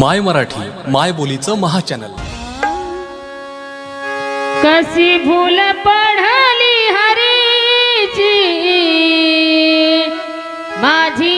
माय मराठी माय बोलीचं महाचॅनल. कशी भूल पडली हरीची? माझी